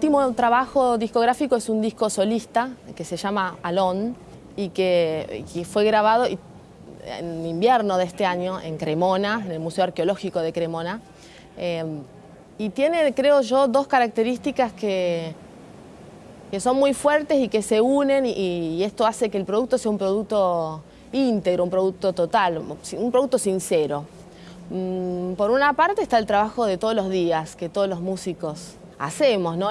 último trabajo discográfico es un disco solista que se llama Alon y que, fue grabado en invierno de este año en Cremona, en el Museo Arqueológico de Cremona. Eh, y tiene, creo yo, dos características que, que son muy fuertes y que se unen y, esto hace que el producto sea un producto íntegro, un producto total, un producto sincero. Mm, por una parte está el trabajo de todos los días que todos los músicos hacemos, ¿no?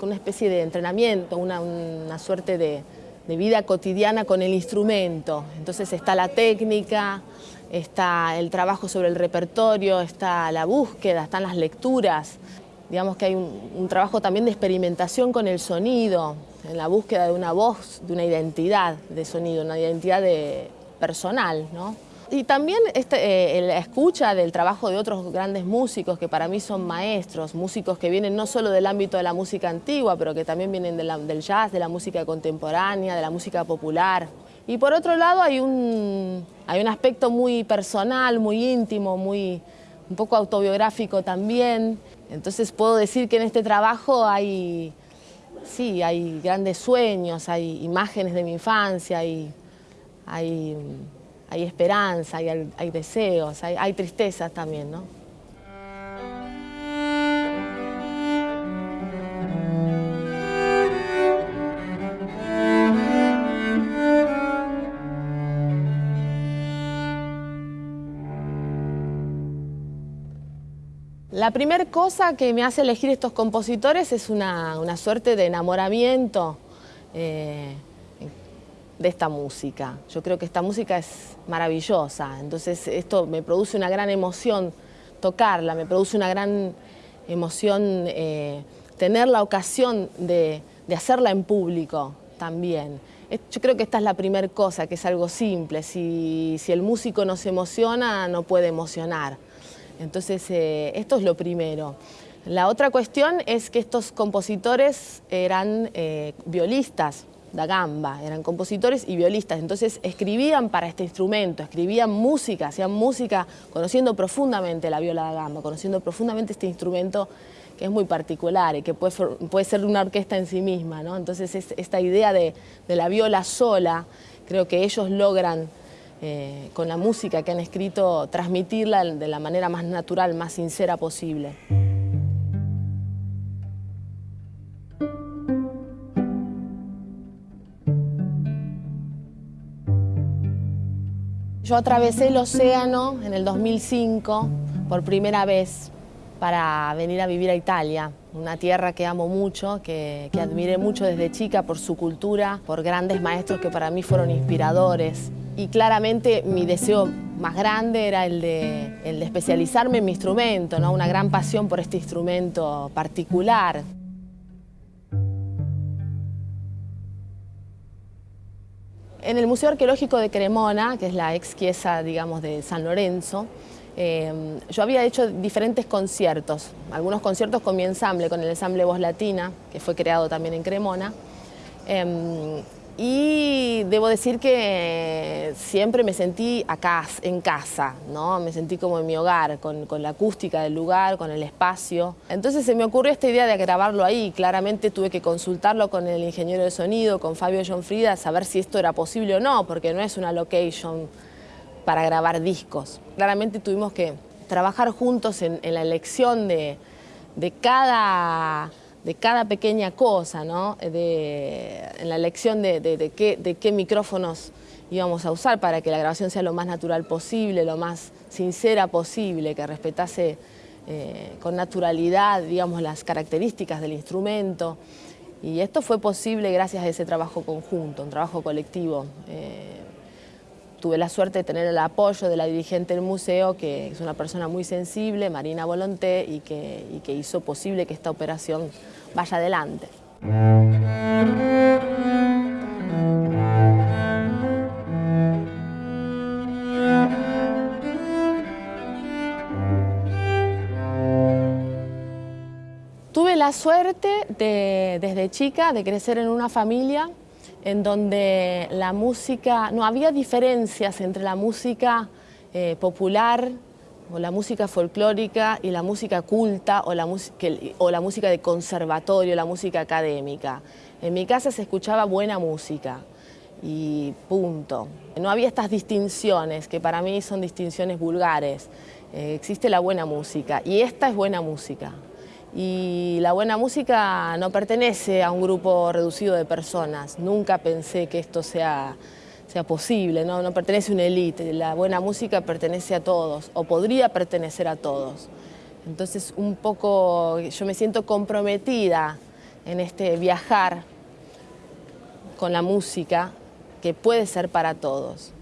una especie de entrenamiento, una, suerte de, de, vida cotidiana con el instrumento. Entonces está la técnica, está el trabajo sobre el repertorio, está la búsqueda, están las lecturas. Digamos que hay un, trabajo también de experimentación con el sonido, en la búsqueda de una voz, de una identidad de sonido, una identidad de, personal. ¿no? Y también este, eh, la escucha del trabajo de otros grandes músicos que para mí son maestros, músicos que vienen no solo del ámbito de la música antigua, pero que también vienen del jazz, de la música contemporánea, de la música popular. Y por otro lado hay un, hay un aspecto muy personal, muy íntimo, muy, un poco autobiográfico también. Entonces puedo decir que en este trabajo hay, sí, hay grandes sueños, hay imágenes de mi infancia, hay, hay, hay esperanza, hay, deseos, hay, tristezas también, ¿no? La primera cosa que me hace elegir estos compositores es una, suerte de enamoramiento eh, de esta música. Yo creo que esta música es maravillosa, entonces esto me produce una gran emoción tocarla, me produce una gran emoción eh, tener la ocasión de, hacerla en público también. Yo creo que esta es la primera cosa, que es algo simple. Si, el músico no se emociona, no puede emocionar. Entonces, eh, esto es lo primero. La otra cuestión es que estos compositores eran eh, violistas da gamba, eran compositores y violistas, entonces escribían para este instrumento, escribían música, hacían música conociendo profundamente la viola da gamba, conociendo profundamente este instrumento que es muy particular y que puede, ser una orquesta en sí misma, Entonces esta idea de la viola sola, creo que ellos logran eh, con la música que han escrito, transmitirla de la manera más natural, más sincera posible. Yo atravesé el océano en el 2005 por primera vez para venir a vivir a Italia, una tierra que amo mucho, que, que admiré mucho desde chica por su cultura, por grandes maestros que para mí fueron inspiradores y claramente mi deseo más grande era el de, el de especializarme en mi instrumento, ¿no? una gran pasión por este instrumento particular. En el Museo Arqueológico de Cremona, que es la ex chiesa, digamos, de San Lorenzo, eh, yo había hecho diferentes conciertos, algunos conciertos con mi ensamble, con el ensamble Voz Latina, que fue creado también en Cremona, em, y debo decir que siempre me sentí acá, en casa, ¿no? me sentí como en mi hogar, con, la acústica del lugar, con el espacio. Entonces se me ocurrió esta idea de grabarlo ahí, claramente tuve que consultarlo con el ingeniero de sonido, con Fabio John Frida, saber si esto era posible o no, porque no es una location para grabar discos. Claramente tuvimos que trabajar juntos en, la elección de cada de cada pequeña cosa, ¿no? en la elección de, qué, micrófonos íbamos a usar para que la grabación sea lo más natural posible, lo más sincera posible, que respetase eh, con naturalidad digamos, las características del instrumento. Y esto fue posible gracias a ese trabajo conjunto, un trabajo colectivo. Eh, tuve la suerte de tener el apoyo de la dirigente del museo, que es una persona muy sensible, Marina Volonté, y que, y que hizo posible que esta operación vaya adelante. Tuve la suerte de, desde chica de crecer en una familia en donde la música, no había diferencias entre la música eh, popular o la música folclórica y la música culta o la, o la música de conservatorio, la música académica. En mi casa se escuchaba buena música y punto. No había estas distinciones, que para mí son distinciones vulgares. Eh, existe la buena música y esta es buena música. Y la buena música no pertenece a un grupo reducido de personas. Nunca pensé que esto sea, sea posible, ¿no? no pertenece a una élite. La buena música pertenece a todos, o podría pertenecer a todos. Entonces, un poco, yo me siento comprometida en este viajar con la música que puede ser para todos.